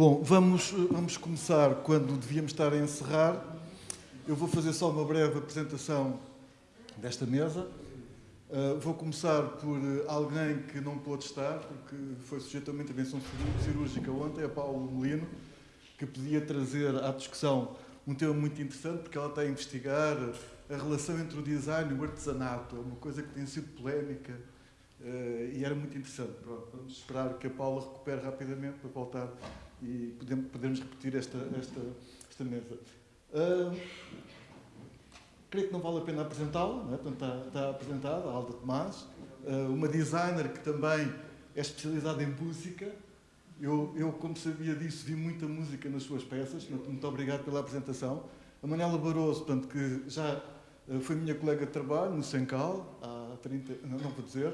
Bom, vamos, vamos começar quando devíamos estar a encerrar. Eu vou fazer só uma breve apresentação desta mesa. Uh, vou começar por alguém que não pôde estar, porque foi sujeito a uma intervenção cirúrgica ontem, a Paulo Molino, que podia trazer à discussão um tema muito interessante, porque ela está a investigar a relação entre o design e o artesanato. Uma coisa que tem sido polémica uh, e era muito interessante. Pronto, vamos esperar que a Paula recupere rapidamente para voltar e podemos, repetir esta, esta, esta mesa. Uh, creio que não vale a pena apresentá-la, é? Portanto, está, está apresentada, a Alda Tomás, uh, uma designer que também é especializada em música. Eu, eu, como sabia disso, vi muita música nas suas peças, muito obrigado pela apresentação. A Manela Barroso, portanto, que já uh, foi minha colega de trabalho no Sencal, há 30, não, não vou dizer,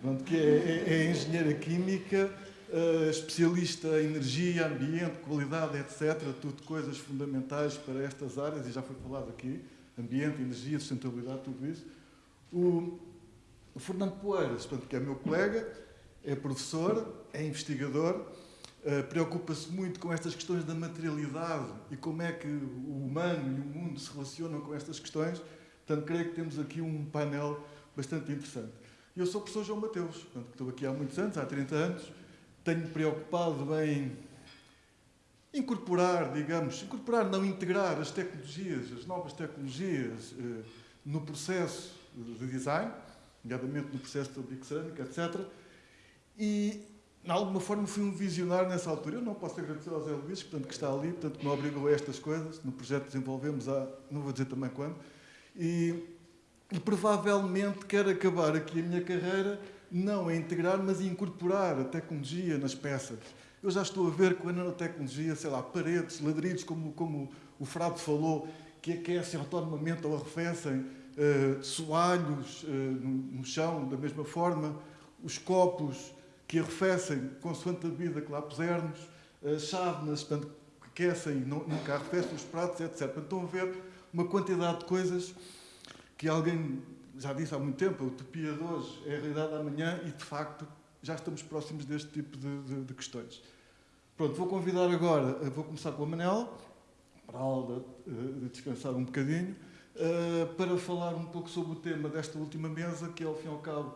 portanto, que é, é, é engenheira química, uh, especialista em energia, ambiente, qualidade, etc. Tudo coisas fundamentais para estas áreas e já foi falado aqui. Ambiente, energia, sustentabilidade, tudo isso. O, Fernando Poeiras, portanto, que é meu colega, é professor, é investigador, uh, preocupa-se muito com estas questões da materialidade e como é que o humano e o mundo se relacionam com estas questões. Portanto, creio que temos aqui um painel bastante interessante. Eu sou o professor João Mateus, portanto, estou aqui há muitos anos, há 30 anos, tenho preocupado em incorporar, digamos, incorporar, não integrar as tecnologias, as novas tecnologias eh, no processo de design, nomeadamente no processo da Big etc. E, de alguma forma, fui um visionário nessa altura. Eu não posso agradecer ao Zé Luís, portanto, que está ali, portanto, que me obrigou a estas coisas. No projeto desenvolvemos há, não vou dizer também quando. E, e provavelmente quero acabar aqui a minha carreira não a integrar, mas incorporar a tecnologia nas peças. Eu já estou a ver com a nanotecnologia, sei lá, paredes, ladrilhos, como, como o Frado falou, que aquecem autonomamente ou arrefecem, uh, soalhos uh, no, no, chão, da mesma forma, os copos que arrefecem consoante a vida que lá pusermos, uh, chávenas, que aquecem, não, nunca arrefecem os pratos, etc. Portanto, estão a ver uma quantidade de coisas que alguém já disse há muito tempo, a utopia de hoje é a realidade da amanhã e, de facto, já estamos próximos deste tipo de, de, de questões. Pronto, vou convidar agora, eh, vou começar com a Manel, para a Alda uh, descansar um bocadinho, uh, para falar um pouco sobre o tema desta última mesa, que é, ao fim e ao cabo,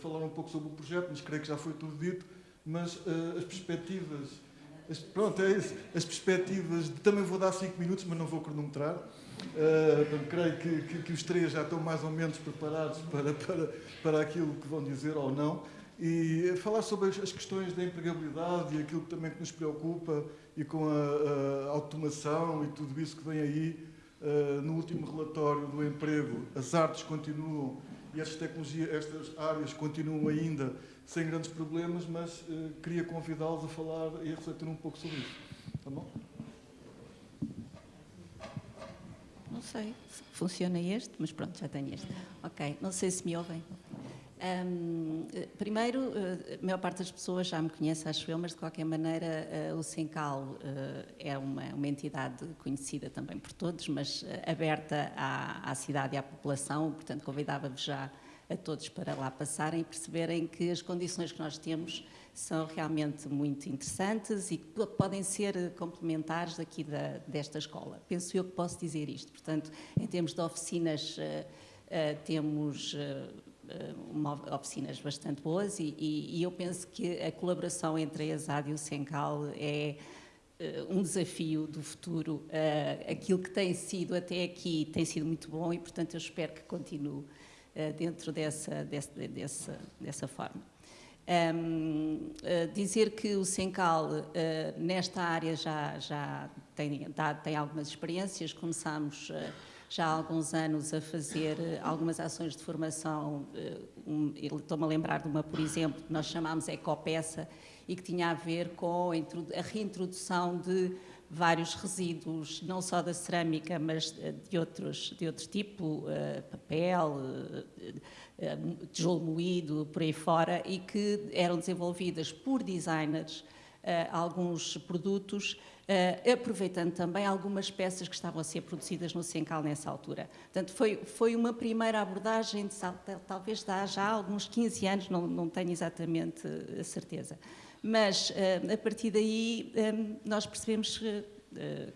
falar um pouco sobre o projeto, mas creio que já foi tudo dito, mas as perspectivas, as, pronto, é isso, as perspectivas, de, também vou dar cinco minutos, mas não vou cronometrar, Uh, creio que, que, que, os três já estão mais ou menos preparados para, para, para aquilo que vão dizer ou não. E falar sobre as questões da empregabilidade e aquilo também que nos preocupa e com a, a automação e tudo isso que vem aí. Uh, no último relatório do emprego, as artes continuam e estas tecnologias, estas áreas continuam ainda sem grandes problemas, mas uh, queria convidá-los a falar e a refletir um pouco sobre isso. Tá bom? Não sei se funciona este, mas pronto, já tenho este. Ok, não sei se me ouvem. Um, primeiro, a maior parte das pessoas já me conhece, acho eu, mas de qualquer maneira o Sencal é uma, uma entidade conhecida também por todos, mas aberta à, à cidade e à população, portanto convidava-vos já a todos para lá passarem e perceberem que as condições que nós temos são realmente muito interessantes e que podem ser complementares daqui da, desta escola. Penso eu que posso dizer isto. Portanto, em termos de oficinas, uh, uh, temos uh, oficinas bastante boas e, e, e, eu penso que a colaboração entre a ESAD e o Sencal é um desafio do futuro. aquilo que tem sido até aqui tem sido muito bom e, portanto, eu espero que continue dentro dessa, dessa, dessa, forma. Um, uh, dizer que o Sencal uh, nesta área já, já tem, dá, tem algumas experiências, começámos uh, já há alguns anos a fazer algumas ações de formação, um, estou-me a lembrar de uma, por exemplo, que nós chamámos Ecopeça e que tinha a ver com a reintrodução de vários resíduos, não só da cerâmica, mas de outros, de outro tipo, papel, eh, tijolo moído, por aí fora, e que eram desenvolvidas por designers eh, alguns produtos, aproveitando também algumas peças que estavam a ser produzidas no Sencal nessa altura. Portanto, foi, foi uma primeira abordagem, de, talvez há já alguns 15 anos, não, não tenho exatamente a certeza. Mas, a partir daí, nós percebemos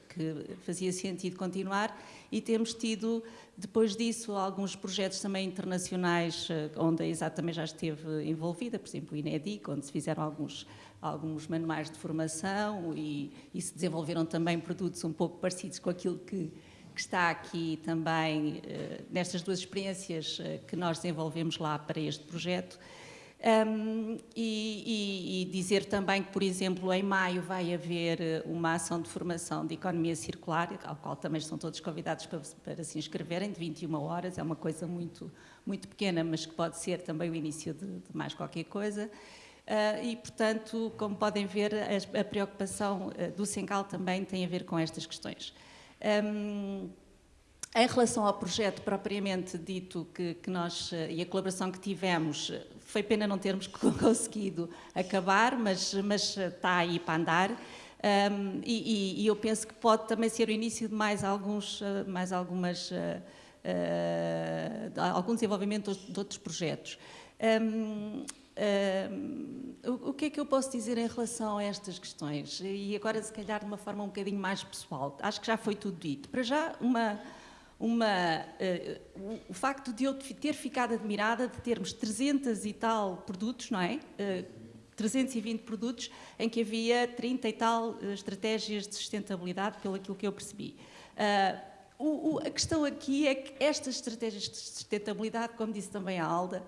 que fazia sentido continuar e temos tido, depois disso, alguns projetos também internacionais onde a ESA também já esteve envolvida, por exemplo, o INEDIC, onde se fizeram alguns alguns manuais de formação e, e, se desenvolveram também produtos um pouco parecidos com aquilo que, que está aqui também nestas duas experiências que nós desenvolvemos lá para este projeto. Um, e, e, e, dizer também que, por exemplo, em maio vai haver eh, uma ação de formação de economia circular, ao qual também estão todos convidados para, para se inscreverem, de 21 horas, é uma coisa muito, muito pequena, mas que pode ser também o início de, de mais qualquer coisa. Uh, e, portanto, como podem ver, a, a preocupação uh, do Sencal também tem a ver com estas questões. Um, em relação ao projeto propriamente dito que, que nós uh, e a colaboração que tivemos, foi pena não termos conseguido acabar, mas, mas está aí para andar. Um, e, e, eu penso que pode também ser o início de mais alguns, mais algumas, algum desenvolvimento de outros projetos. Um, Uh, o que é que eu posso dizer em relação a estas questões? E agora, se calhar, de uma forma um bocadinho mais pessoal. Acho que já foi tudo dito. Para já, uma, uma, uh, o, facto de eu ter ficado admirada de termos 300 e tal produtos, não é? Uh, ah, 320 produtos em que havia 30 e tal estratégias de sustentabilidade, pelo aquilo que eu percebi. O, o, a questão aqui é que estas estratégias de sustentabilidade, como disse também a Alda,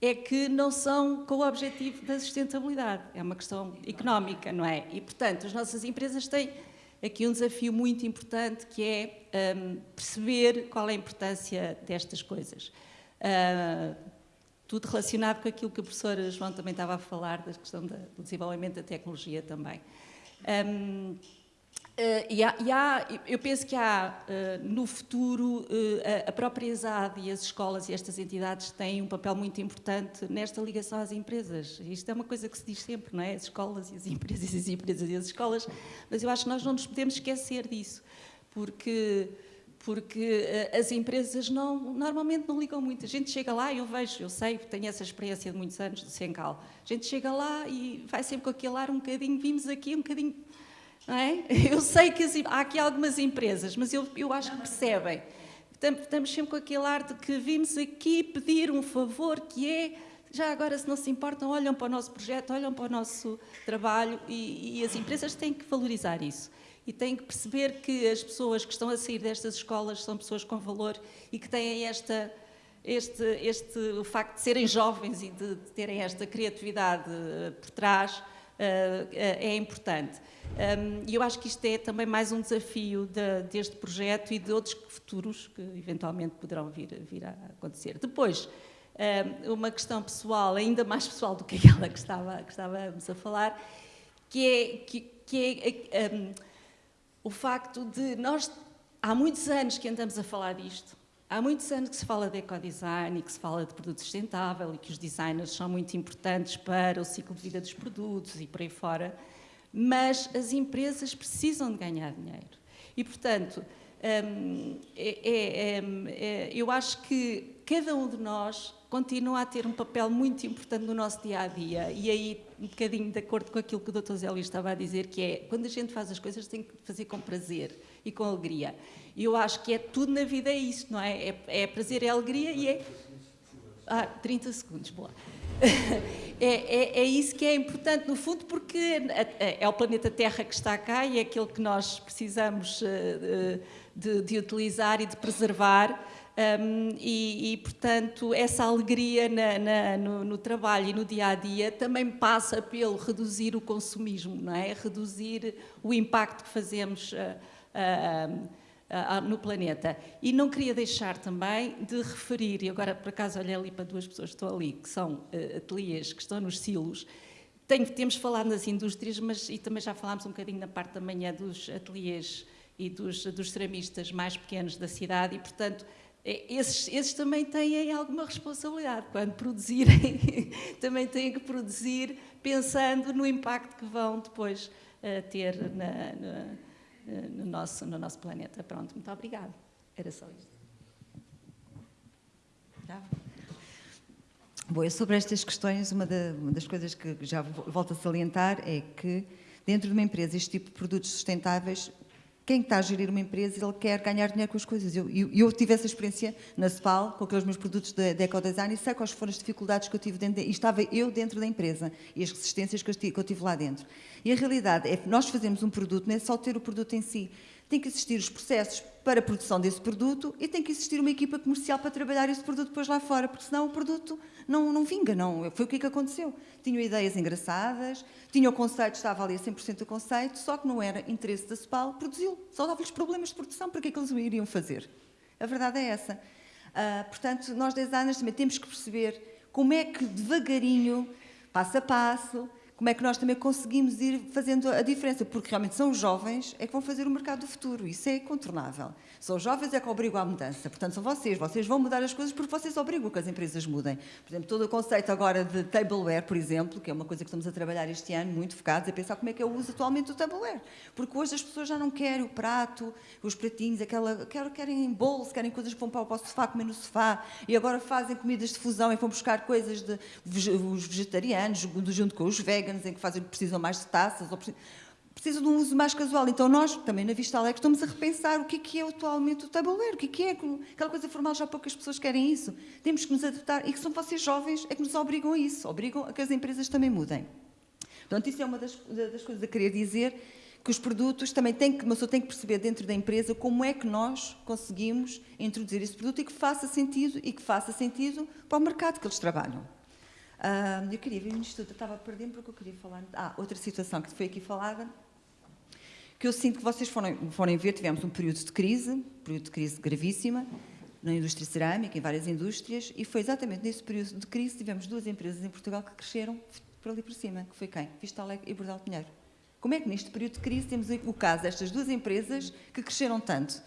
é que não são com o objetivo da sustentabilidade, é uma questão económica, não é? E, portanto, as nossas empresas têm aqui um desafio muito importante que é um, perceber qual é a importância destas coisas. Uh, tudo relacionado com aquilo que o professor João também estava a falar, da questão do desenvolvimento da tecnologia também. Um, Uh, e há, e há, eu penso que há, uh, no futuro, uh, a, a própria ESAD e as escolas e estas entidades têm um papel muito importante nesta ligação às empresas. Isto é uma coisa que se diz sempre, não é? As escolas e as empresas, as empresas e as escolas, mas eu acho que nós não nos podemos esquecer disso, porque, porque as empresas não, normalmente não ligam muito. A gente chega lá, eu vejo, eu sei, tenho essa experiência de muitos anos do Sencal, a gente chega lá e vai sempre com aquele ar um bocadinho, vimos aqui um bocadinho é? Eu sei que há aqui algumas empresas, mas eu, eu acho que percebem. Estamos sempre com aquele ar de que vimos aqui pedir um favor que é, já agora se não se importam, olham para o nosso projeto, olham para o nosso trabalho e, e as empresas têm que valorizar isso. E têm que perceber que as pessoas que estão a sair destas escolas são pessoas com valor e que têm esta, este, este, o facto de serem jovens e de, de terem esta criatividade eh, por trás, é importante. E eu acho que isto é também mais um desafio de, deste projeto e de outros futuros que eventualmente poderão vir, vir a acontecer. Depois, uma questão pessoal, ainda mais pessoal do que aquela que, estava, que estávamos a falar, que é, que, que é um, o facto de nós, há muitos anos que andamos a falar disto, há muitos anos que se fala de ecodesign e que se fala de produto sustentável e que os designers são muito importantes para o ciclo de vida dos produtos e por aí fora, mas as empresas precisam de ganhar dinheiro. E, portanto, hum, é, é, é, eu acho que cada um de nós continua a ter um papel muito importante no nosso dia a dia. E aí, um bocadinho de acordo com aquilo que o Dr. Zé Luís estava a dizer, que é quando a gente faz as coisas, tem que fazer com prazer e com alegria. E eu acho que é tudo na vida, é isso, não é? É, é prazer, é alegria e é. Ah, 30 segundos, boa. é, é, é, isso que é importante, no fundo, porque é o planeta Terra que está cá e é aquele que nós precisamos eh, de, de utilizar e de preservar. Um, e, e, portanto, essa alegria na, na, no, no, trabalho e no dia a dia também passa pelo reduzir o consumismo, não é? Reduzir o impacto que fazemos. Uh, uh, no planeta. E não queria deixar também de referir, e agora por acaso olhei ali para duas pessoas que estão ali, que são uh, ateliês que estão nos silos, Tenho, temos falado nas indústrias, mas e também já falámos um bocadinho na parte da manhã dos ateliês e dos, dos ceramistas mais pequenos da cidade e, portanto, é, esses, esses, também têm alguma responsabilidade. Quando produzirem, também têm que produzir pensando no impacto que vão depois uh, ter na, na no nosso, no nosso planeta. Pronto, muito obrigada. Era só isto. Bom, eu sobre estas questões, uma, da, uma das coisas que já volto a salientar é que dentro de uma empresa, este tipo de produtos sustentáveis quem está a gerir uma empresa, ele quer ganhar dinheiro com as coisas. Eu, eu, eu tive essa experiência na CEPAL, com aqueles meus produtos de, de ecodesign, e sei quais foram as dificuldades que eu tive dentro, de, e estava eu dentro da empresa, e as resistências que eu, que eu tive lá dentro. E a realidade é que nós fazemos um produto, não é só ter o produto em si, tem que existir os processos para a produção desse produto e tem que existir uma equipa comercial para trabalhar esse produto depois lá fora, porque senão o produto não, não vinga, não. Foi o que, é que aconteceu. Tinham ideias engraçadas, tinha o conceito, estava ali a 100% o conceito, só que não era interesse da CEPAL produzi-lo. Só dava-lhes problemas de produção, para que é que eles o iriam fazer? A verdade é essa. Uh, portanto, nós designers também temos que perceber como é que devagarinho, passo a passo, como é que nós também conseguimos ir fazendo a diferença, porque realmente são os jovens é que vão fazer o mercado do futuro, isso é incontornável. São os jovens é que obrigam à mudança, portanto são vocês, vocês vão mudar as coisas porque vocês obrigam que as empresas mudem. Por exemplo, todo o conceito agora de tableware, por exemplo, que é uma coisa que estamos a trabalhar este ano, muito focados, é pensar como é que eu uso atualmente o tableware, porque hoje as pessoas já não querem o prato, os pratinhos, aquela, querem bolos, querem coisas que vão para o sofá, comer no sofá, e agora fazem comidas de fusão e vão buscar coisas de os vegetarianos, junto com os veganos, em que fazem, precisam mais de taças, ou precisam, de um uso mais casual. Então nós, também na Vista Alegre, estamos a repensar o que é, que é atualmente o tabuleiro, o que é, que é aquela coisa formal, já poucas pessoas querem isso. Temos que nos adaptar, e que são vocês jovens é que nos obrigam a isso, obrigam a que as empresas também mudem. Portanto, isso é uma das, das coisas a querer dizer, que os produtos também têm que, uma pessoa tem que perceber dentro da empresa como é que nós conseguimos introduzir esse produto e que faça sentido e que faça sentido para o mercado que eles trabalham. Uh, eu queria ver o Instituto, eu estava perdendo porque eu queria falar. Ah, outra situação que foi aqui falada, que eu sinto que vocês forem ver, tivemos um período de crise, um período de crise gravíssima, na indústria cerâmica, em várias indústrias, e foi exatamente nesse período de crise que tivemos duas empresas em Portugal que cresceram por ali por cima, que foi quem? Vista Alegre e Bordal Pinheiro. Como é que neste período de crise temos o caso destas duas empresas que cresceram tanto?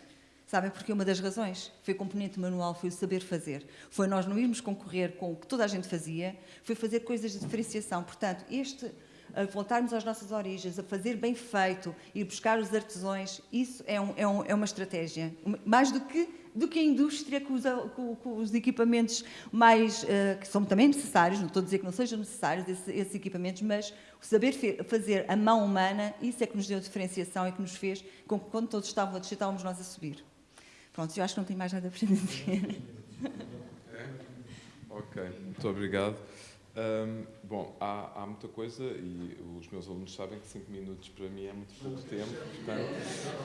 Sabem porque uma das razões foi componente manual, foi o saber fazer. Foi nós não irmos concorrer com o que toda a gente fazia, foi fazer coisas de diferenciação. Portanto, este a voltarmos às nossas origens, a fazer bem feito, ir buscar os artesões, isso é, um, é, um, é uma estratégia. Mais do que, do que a indústria com os equipamentos mais, uh, que são também necessários, não estou a dizer que não sejam necessários esses, esses equipamentos, mas o saber fazer a mão humana, isso é que nos deu diferenciação e que nos fez com que quando todos estavam a descer, estávamos nós a subir. Pronto, eu acho que não tenho mais nada para dizer. É? Ok, muito obrigado. Um, bom, há, há, muita coisa e os meus alunos sabem que 5 minutos para mim é muito pouco tempo, portanto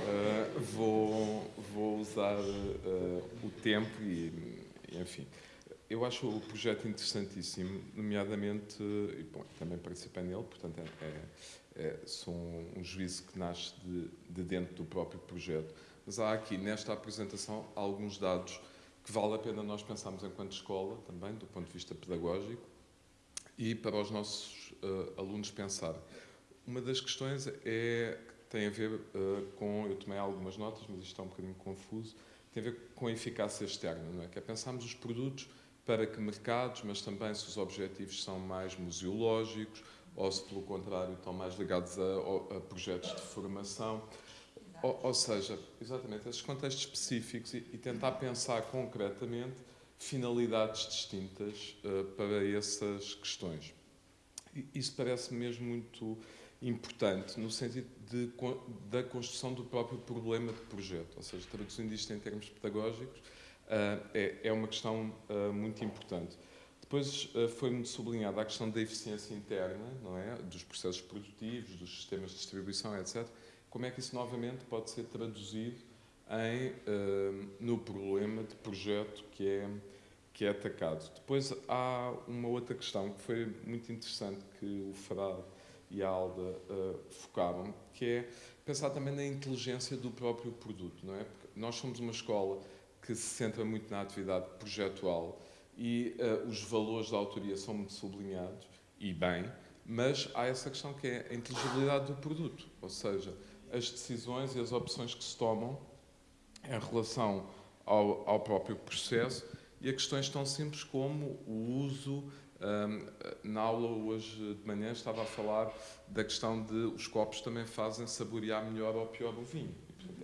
uh, vou, vou usar uh, o tempo e, enfim. Eu acho o projeto interessantíssimo, nomeadamente, e bom, também participei nele, portanto é, é, é sou um, um juízo que nasce de, de dentro do próprio projeto mas há aqui, nesta apresentação, alguns dados que vale a pena nós pensarmos enquanto escola, também, do ponto de vista pedagógico, e para os nossos uh, alunos pensar. Uma das questões é, tem a ver uh, com, eu tomei algumas notas, mas isto está um bocadinho confuso, tem a ver com a eficácia externa, não é? Que é pensarmos os produtos para que mercados, mas também se os objetivos são mais museológicos, ou se, pelo contrário, estão mais ligados a, a projetos de formação. Ou, ou, seja, exatamente, esses contextos específicos e, e, tentar pensar concretamente finalidades distintas uh, para essas questões. E, isso parece mesmo muito importante no sentido de, da construção do próprio problema de projeto, ou seja, traduzindo isto em termos pedagógicos, uh, é, é, uma questão uh, muito importante. Depois foi-me sublinhada a questão da eficiência interna, não é, dos processos produtivos, dos sistemas de distribuição, etc como é que isso novamente pode ser traduzido em, uh, no problema de projeto que é, que é atacado. Depois há uma outra questão que foi muito interessante que o Farad e a Alda uh, focaram, que é pensar também na inteligência do próprio produto. Não é? Porque nós somos uma escola que se centra muito na atividade projetual e uh, os valores da autoria são muito sublinhados, e bem, mas há essa questão que é a inteligibilidade do produto, ou seja, as decisões e as opções que se tomam em relação ao, ao próprio processo e a questões tão simples como o uso. Um, na aula hoje de manhã estava a falar da questão de os copos também fazem saborear melhor ou pior o vinho.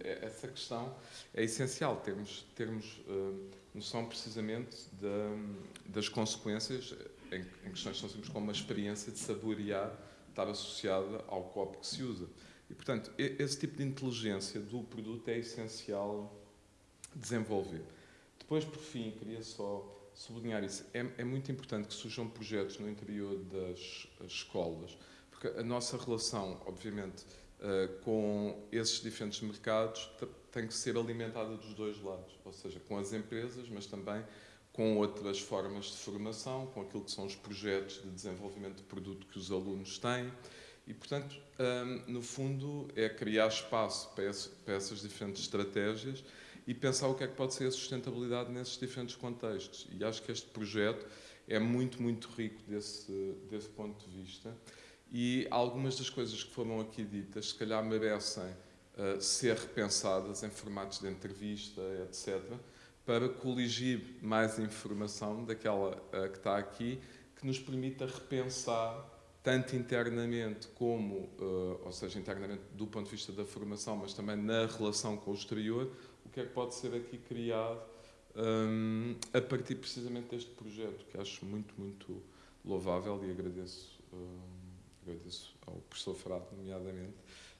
É, essa questão é essencial, termos, termos uh, noção precisamente da, das consequências em, em questões tão simples como a experiência de saborear estar associada ao copo que se usa. E, portanto, esse tipo de inteligência do produto é essencial desenvolver. Depois, por fim, queria só sublinhar isso. É, é muito importante que surjam projetos no interior das escolas, porque a nossa relação, obviamente, uh, com esses diferentes mercados tem que ser alimentada dos dois lados, ou seja, com as empresas, mas também com outras formas de formação, com aquilo que são os projetos de desenvolvimento de produto que os alunos têm. E, portanto, um, no fundo, é criar espaço para, essas diferentes estratégias e pensar o que é que pode ser a sustentabilidade nesses diferentes contextos. E acho que este projeto é muito, muito rico desse, desse ponto de vista. E algumas das coisas que foram aqui ditas, se calhar merecem uh, ser repensadas em formatos de entrevista, etc., para coligir mais informação daquela uh, que está aqui, que nos permita repensar tanto internamente como, uh, ou seja, internamente do ponto de vista da formação, mas também na relação com o exterior, o que é que pode ser aqui criado um, a partir precisamente deste projeto, que acho muito, muito louvável e agradeço, um, agradeço ao professor Frado, nomeadamente,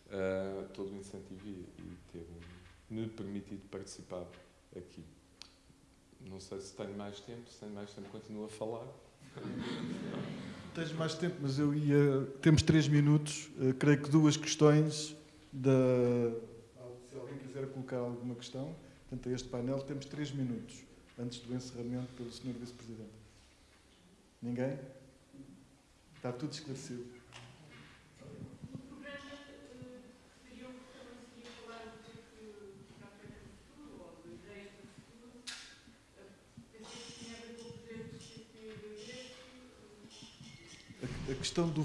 uh, todo o incentivo e, e ter me permitido participar aqui. Não sei se tenho mais tempo, se tenho mais tempo continuo a falar. Tens mais tempo, mas eu ia. Temos três minutos. Uh, creio que duas questões da. Se alguém quiser colocar alguma questão, portanto, a este painel, temos três minutos antes do encerramento pelo Sr. Vice-Presidente. Ninguém? Está tudo esclarecido. A questão do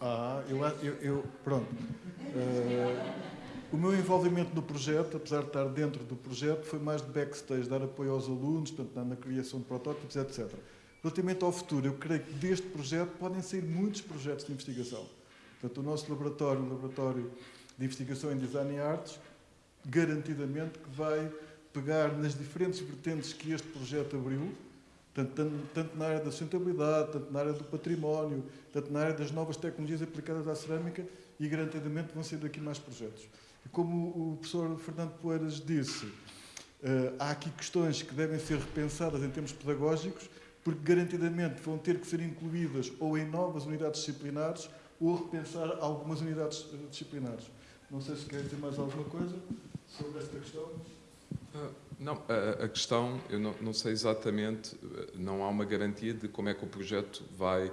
Ah, eu, eu, eu pronto. Uh, o meu envolvimento no projeto, apesar de estar dentro do projeto, foi mais de backstage, dar apoio aos alunos, portanto, na criação de protótipos, etc. Relativamente ao futuro, eu creio que deste projeto podem sair muitos projetos de investigação. Portanto, o nosso laboratório, o laboratório de investigação em design e artes, garantidamente que vai pegar nas diferentes vertentes que este projeto abriu, tanto, tanto, tanto, na área da sustentabilidade, tanto na área do património, tanto na área das novas tecnologias aplicadas à cerâmica e garantidamente vão ser daqui mais projetos. E como o professor Fernando Poeiras disse, uh, há aqui questões que devem ser repensadas em termos pedagógicos, porque garantidamente vão ter que ser incluídas ou em novas unidades disciplinares ou repensar algumas unidades eh, disciplinares. Não sei se quer dizer mais alguma coisa sobre esta questão. Não, a, a questão, eu não, não, sei exatamente, não há uma garantia de como é que o projeto vai uh,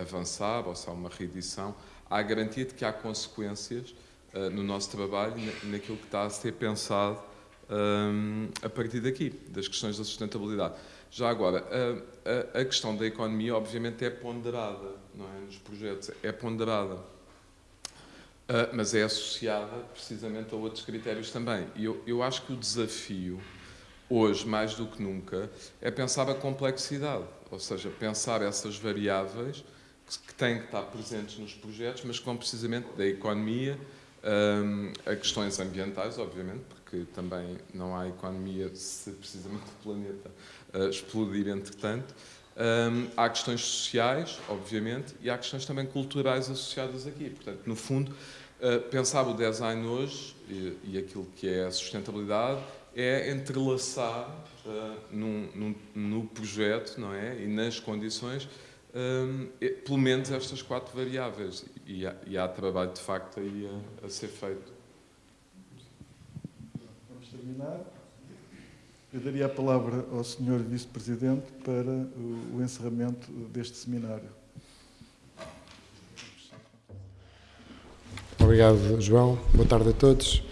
avançar ou se há uma reedição. Há a garantia de que há consequências uh, no nosso trabalho, na, naquilo que está a ser pensado um, a partir daqui, das questões da sustentabilidade. Já agora, a, a, a questão da economia, obviamente, é ponderada não é, nos projetos, é ponderada Uh, mas é associada precisamente a outros critérios também. E eu, eu acho que o desafio, hoje, mais do que nunca, é pensar a complexidade, ou seja, pensar essas variáveis que, que têm que estar presentes nos projetos, mas que vão precisamente da economia um, a questões ambientais, obviamente, porque também não há economia se precisamente o planeta uh, explodir entretanto. Há questões sociais, obviamente, e há questões também culturais associadas aqui. Portanto, no fundo, uh, pensar o design hoje e, e, aquilo que é a sustentabilidade é entrelaçar uh, num, num, no projeto não é? e nas condições um, pelo menos estas quatro variáveis e há, e há trabalho de facto aí a, a ser feito. Vamos terminar. Eu daria a palavra ao Sr. Vice-Presidente para o encerramento deste seminário. Obrigado, João. Boa tarde a todos.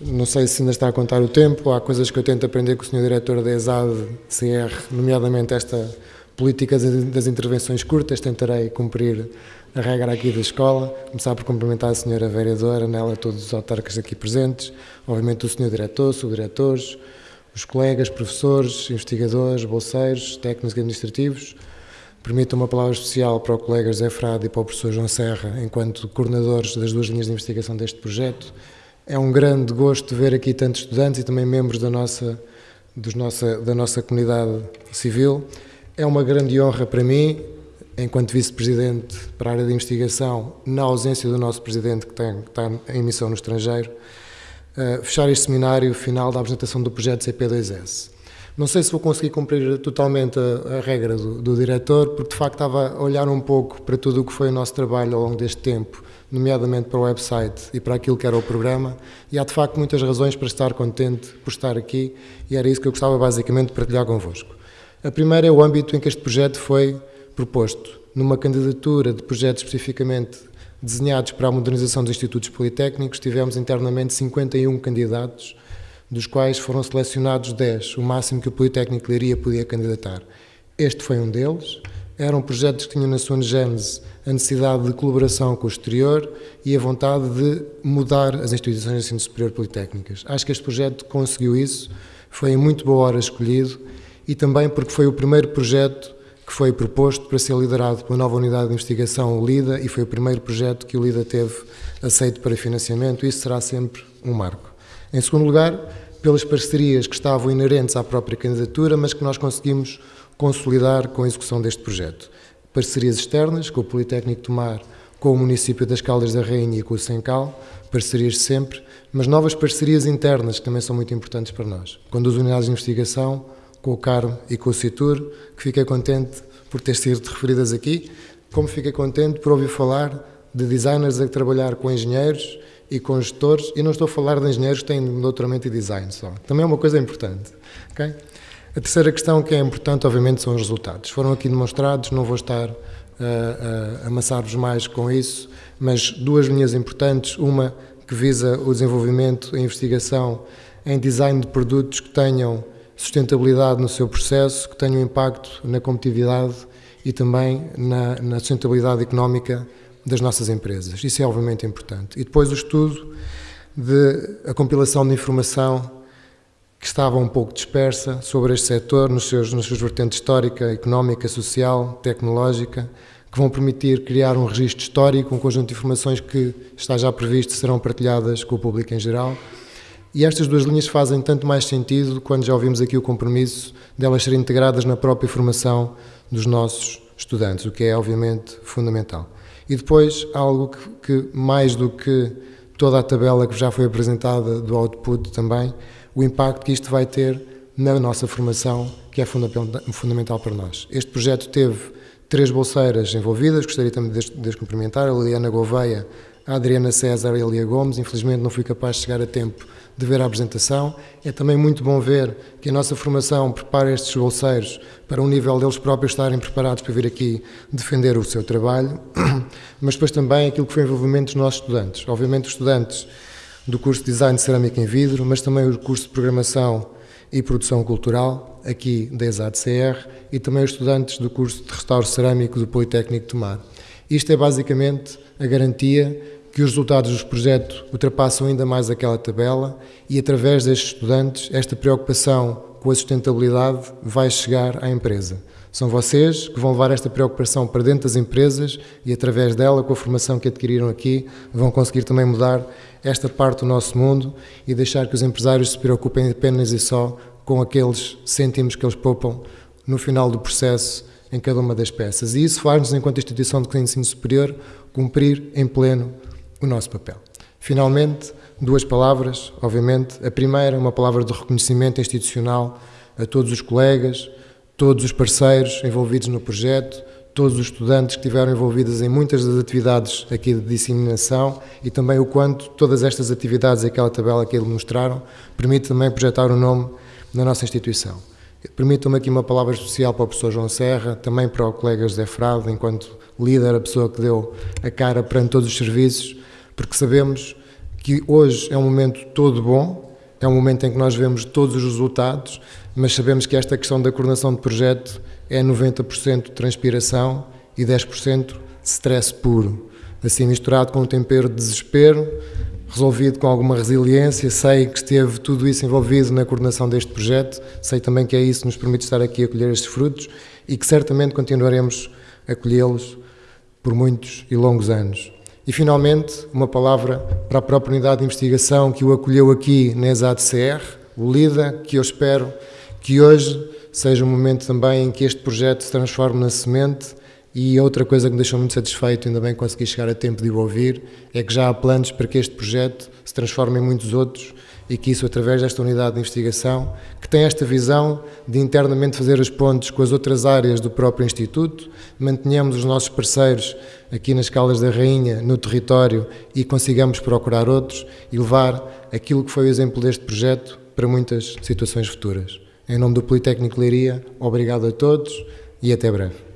Não sei se ainda está a contar o tempo, há coisas que eu tento aprender com o Sr. Diretor da ESAD CR, nomeadamente esta política das intervenções curtas, tentarei cumprir a regra aqui da escola, começar por cumprimentar a Sra. Vereadora, nela todos os autarcas aqui presentes, obviamente o Sr. Diretor, subdiretores, os colegas, professores, investigadores, bolseiros, técnicos administrativos. Permito uma palavra especial para o colega José Frade e para o professor João Serra, enquanto coordenadores das duas linhas de investigação deste projeto. É um grande gosto ver aqui tantos estudantes e também membros da nossa, dos nossa, da nossa comunidade civil É uma grande honra para mim, enquanto vice-presidente para a área de investigação, na ausência do nosso presidente que, tem, que está em missão no estrangeiro, fechar este seminário final da apresentação do projeto CP2S. Não sei se vou conseguir cumprir totalmente a, a regra do, do, diretor, porque de facto estava a olhar um pouco para tudo o que foi o nosso trabalho ao longo deste tempo, nomeadamente para o website e para aquilo que era o programa, e há de facto muitas razões para estar contente por estar aqui, e era isso que eu gostava basicamente de partilhar convosco. A primeira é o âmbito em que este projeto foi proposto, numa candidatura de projetos especificamente desenhados para a modernização dos institutos politécnicos, tivemos internamente 51 candidatos, dos quais foram selecionados 10, o máximo que o Politécnico de Leiria podia candidatar. Este foi um deles. Eram projetos que tinham na sua gênese a necessidade de colaboração com o exterior e a vontade de mudar as instituições de ensino superior politécnicas. Acho que este projeto conseguiu isso, foi em muito boa hora escolhido e também porque foi o primeiro projeto que foi proposto para ser liderado pela nova unidade de investigação, LIDA, e foi o primeiro projeto que o LIDA teve aceito para financiamento. Isso será sempre um marco. Em segundo lugar, pelas parcerias que estavam inerentes à própria candidatura, mas que nós conseguimos consolidar com a execução deste projeto. Parcerias externas, com o Politécnico Tomar, com o município das Caldas da Rainha e com o Sencal, parcerias sempre, mas novas parcerias internas que também são muito importantes para nós. Com duas unidades de investigação, com o CARM e com o CITUR, que fiquei contente por ter sido referidas aqui, como fiquei contente por ouvir falar de designers a trabalhar com engenheiros e com gestores, e não estou a falar de engenheiros que têm doutoramento em design só. Também é uma coisa importante. Okay? A terceira questão que é importante, obviamente, são os resultados. Foram aqui demonstrados, não vou estar uh, a amassar-vos mais com isso, mas duas linhas importantes. Uma que visa o desenvolvimento e investigação em design de produtos que tenham sustentabilidade no seu processo, que tenham impacto na competitividade e também na, na sustentabilidade económica das nossas empresas. Isso é obviamente importante. E depois o estudo de a compilação de informação que estava um pouco dispersa sobre este setor nos seus, nos seus vertentes histórica, económica, social, tecnológica, que vão permitir criar um registro histórico, um conjunto de informações que está já previsto serão partilhadas com o público em geral e estas duas linhas fazem tanto mais sentido quando já ouvimos aqui o compromisso delas serem integradas na própria formação dos nossos estudantes, o que é obviamente fundamental. E depois, algo que, que mais do que toda a tabela que já foi apresentada do output também, o impacto que isto vai ter na nossa formação, que é fundamental para nós. Este projeto teve três bolseiras envolvidas, gostaria também de, de cumprimentar, a Liliana Gouveia, a Adriana César e a Elia Gomes, infelizmente não fui capaz de chegar a tempo de ver a apresentação. É também muito bom ver que a nossa formação prepara estes bolseiros para um nível deles próprios estarem preparados para vir aqui defender o seu trabalho, mas depois também aquilo que foi o envolvimento dos nossos estudantes. Obviamente os estudantes do curso de Design de Cerâmica em Vidro, mas também o curso de Programação e Produção Cultural, aqui da ESAD-CR, e também os estudantes do curso de Restauro Cerâmico do Politécnico de Tomar. Isto é basicamente a garantia que os resultados dos projetos ultrapassam ainda mais aquela tabela e, através destes estudantes, esta preocupação com a sustentabilidade vai chegar à empresa. São vocês que vão levar esta preocupação para dentro das empresas e, através dela, com a formação que adquiriram aqui, vão conseguir também mudar esta parte do nosso mundo e deixar que os empresários se preocupem apenas e só com aqueles cêntimos que eles poupam no final do processo em cada uma das peças. E isso faz-nos, enquanto instituição de ensino superior, cumprir em pleno o nosso papel. Finalmente, duas palavras, obviamente. A primeira, uma palavra de reconhecimento institucional a todos os colegas, todos os parceiros envolvidos no projeto, todos os estudantes que estiveram envolvidos em muitas das atividades aqui de disseminação e também o quanto todas estas atividades, aquela tabela que eles mostraram, permite também projetar o nome na nossa instituição. Permitam-me aqui uma palavra especial para o professor João Serra, também para o colega José Frado, enquanto líder, a pessoa que deu a cara perante todos os serviços, porque sabemos que hoje é um momento todo bom, é um momento em que nós vemos todos os resultados, mas sabemos que esta questão da coordenação de projeto é 90% transpiração e 10% stress puro, assim misturado com um tempero de desespero, resolvido com alguma resiliência. Sei que esteve tudo isso envolvido na coordenação deste projeto, sei também que é isso que nos permite estar aqui a colher estes frutos e que certamente continuaremos a colhê-los por muitos e longos anos. E, finalmente, uma palavra para a própria unidade de investigação que o acolheu aqui na ESAD-CR, o LIDA, que eu espero que hoje seja um momento também em que este projeto se transforme na semente e outra coisa que me deixou muito satisfeito, ainda bem consegui chegar a tempo de o ouvir, é que já há planos para que este projeto se transforme em muitos outros e que isso, através desta unidade de investigação, que tem esta visão de internamente fazer as pontes com as outras áreas do próprio Instituto, mantenhamos os nossos parceiros aqui nas Caldas da Rainha, no território, e consigamos procurar outros e levar aquilo que foi o exemplo deste projeto para muitas situações futuras. Em nome do Politécnico Leiria, obrigado a todos e até breve.